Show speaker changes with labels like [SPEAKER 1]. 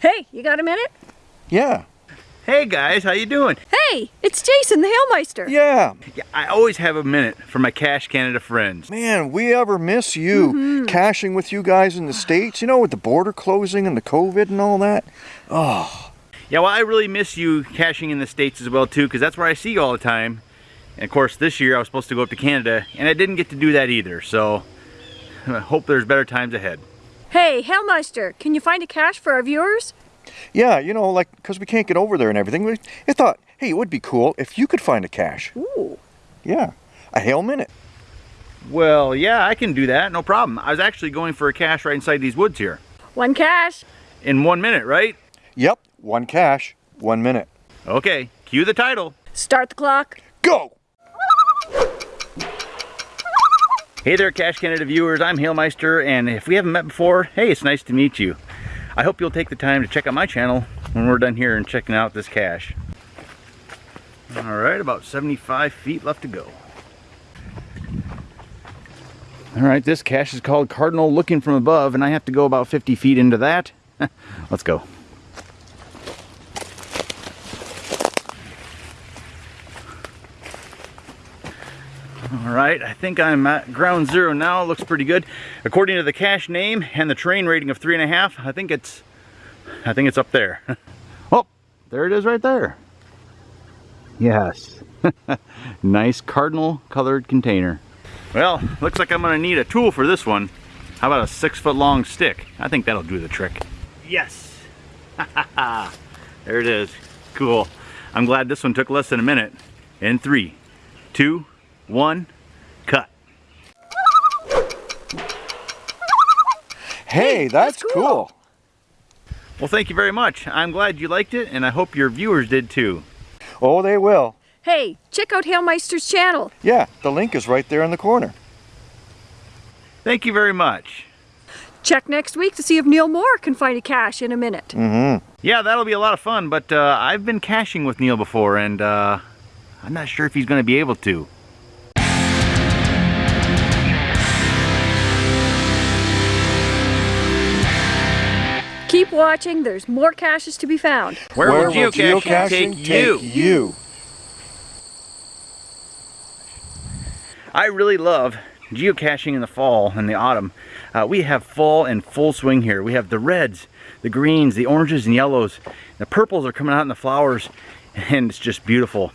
[SPEAKER 1] Hey, you got a minute?
[SPEAKER 2] Yeah.
[SPEAKER 3] Hey guys, how you doing?
[SPEAKER 1] Hey, it's Jason the Hailmeister.
[SPEAKER 2] Yeah.
[SPEAKER 3] Yeah, I always have a minute for my Cash Canada friends.
[SPEAKER 2] Man, we ever miss you
[SPEAKER 1] Mm-hmm.
[SPEAKER 2] caching with you guys in the States, you know, with the border closing and the COVID and all that. Oh,
[SPEAKER 3] Yeah, well, I really miss you caching in the States as well too, because that's where I see you all the time. And of course, this year I was supposed to go up to Canada, and I didn't get to do that either. So, I hope there's better times ahead.
[SPEAKER 1] Hey, Hailmeister, can you find a cache for our viewers?
[SPEAKER 2] yeah, you know, like, because we can't get over there and everything. We, I thought, hey, it would be cool if you could find a cache.
[SPEAKER 1] Ooh.
[SPEAKER 2] Yeah, a hail minute.
[SPEAKER 3] Well, yeah, I can do that, no problem. I was actually going for a cache right inside these woods here.
[SPEAKER 1] One cache.
[SPEAKER 3] In one minute, right?
[SPEAKER 2] Yep, one cache, one minute.
[SPEAKER 3] Okay, cue the title.
[SPEAKER 1] Start the clock.
[SPEAKER 2] Go!
[SPEAKER 3] Hey there, Cash Canada viewers. I'm Hailmeister, and if we haven't met before, hey, it's nice to meet you. I hope you'll take the time to check out my channel when we're done here and checking out this cache. All right, about 75 feet left to go. All right, this cache is called Cardinal Looking From Above, and I have to go about 50 feet into that. Let's go. All right, I think I'm at ground zero now. Looks pretty good. According to the cache name and the terrain rating of three and a half, I think it's, I think it's up there. oh, there it is right there. Yes. nice cardinal colored container. Well, looks like I'm gonna need a tool for this one. How about a six foot long stick? I think that'll do the trick. Yes. there it is. Cool. I'm glad this one took less than a minute. In three, two, one, cut.
[SPEAKER 2] Hey, that's,
[SPEAKER 1] that's
[SPEAKER 2] cool.
[SPEAKER 1] cool.
[SPEAKER 3] Well, thank you very much. I'm glad you liked it, and I hope your viewers did too.
[SPEAKER 2] Oh, they will.
[SPEAKER 1] Hey, check out Hailmeister's channel.
[SPEAKER 2] Yeah, the link is right there in the corner.
[SPEAKER 3] Thank you very much.
[SPEAKER 1] Check next week to see if Neil Moore can find a cache in a minute.
[SPEAKER 2] Mm-hmm.
[SPEAKER 3] Yeah, that'll be a lot of fun, but uh, I've been caching with Neil before, and uh, I'm not sure if he's going to be able to.
[SPEAKER 1] Keep watching, there's more caches to be found.
[SPEAKER 3] Where, will geocaching, take, you?
[SPEAKER 2] you?
[SPEAKER 3] I really love geocaching in the fall and the autumn. Uh, we have fall in full swing here. We have the reds, the greens, the oranges and yellows. The purples are coming out in the flowers and it's just beautiful.